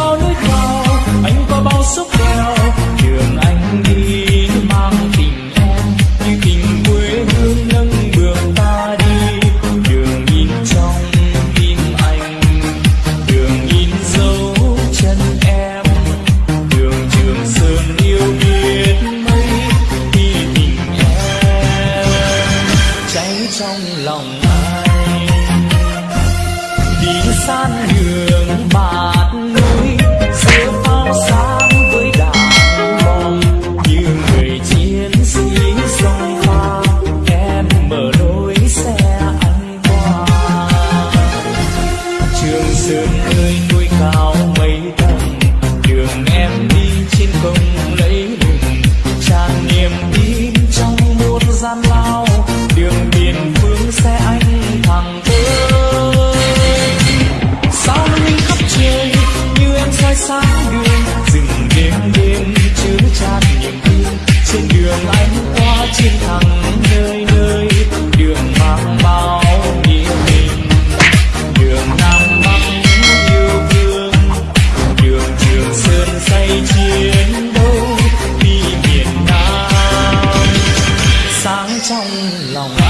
bao núi cao anh có bao dốc đèo đường anh đi mang tình em như tình quê hương nâng bước ta đi. Đường in trong tim anh đường in dấu chân em. Đường trường sơn yêu biết mấy khi tình em cháy trong lòng anh, đi san trường sơn ơi núi cao mây tầng. Đường em đi trên không lấy lừng tràn niềm tin trong muôn gian lao. Đường biển phương xe anh thẳng tới sao linh khắp trời, như em soi sáng đường trong lòng.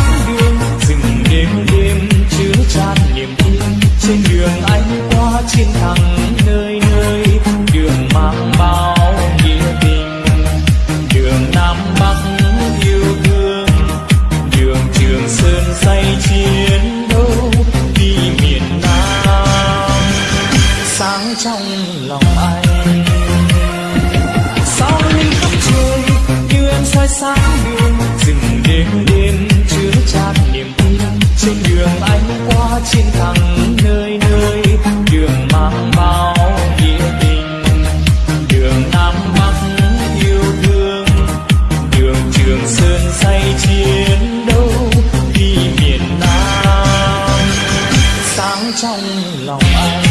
anh qua chiến thắng nơi nơi. Đường mang bao nghĩa tình, đường nam bắc yêu thương. Đường trường sơn say chiến đấu đi miền nam. Sáng trong lòng anh sao linh khắp trời, như em soi sáng đường. Rừng đêm đêm chứa tràn niềm tin, trên đường anh qua chiến thắng. Trong lòng anh.